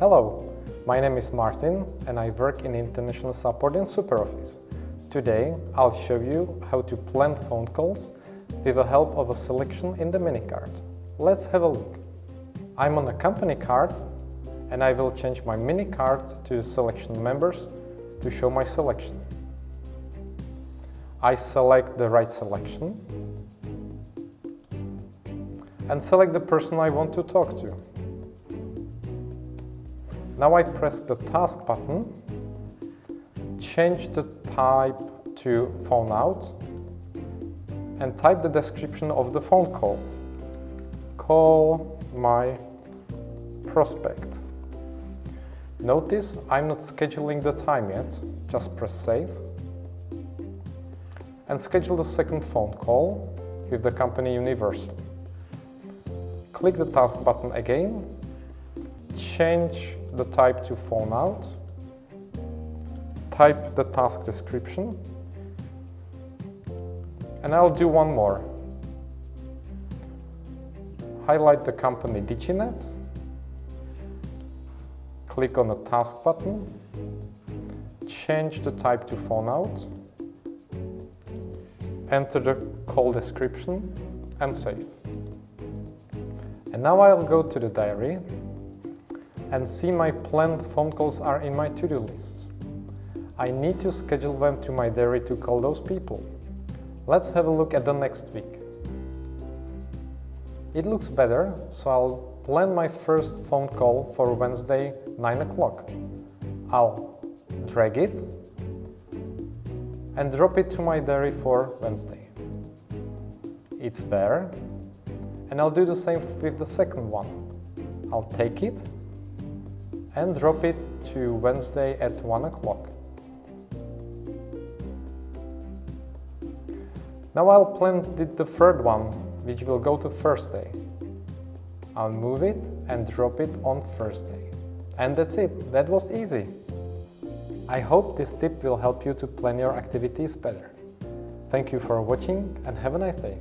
Hello, my name is Martin and I work in international support in SuperOffice. Today I'll show you how to plan phone calls with the help of a selection in the mini card. Let's have a look. I'm on a company card and I will change my mini card to selection members to show my selection. I select the right selection and select the person I want to talk to. Now I press the task button, change the type to phone out and type the description of the phone call. Call my prospect. Notice I'm not scheduling the time yet, just press save and schedule the second phone call with the company Universal. Click the task button again, change the type to phone out, type the task description, and I'll do one more. Highlight the company Diginet, click on the task button, change the type to phone out, enter the call description and save. And now I'll go to the diary and see my planned phone calls are in my to-do list. I need to schedule them to my diary to call those people. Let's have a look at the next week. It looks better, so I'll plan my first phone call for Wednesday 9 o'clock. I'll drag it and drop it to my diary for Wednesday. It's there and I'll do the same with the second one. I'll take it and drop it to Wednesday at 1 o'clock. Now I'll plan the third one, which will go to Thursday. I'll move it and drop it on Thursday. And that's it, that was easy. I hope this tip will help you to plan your activities better. Thank you for watching and have a nice day.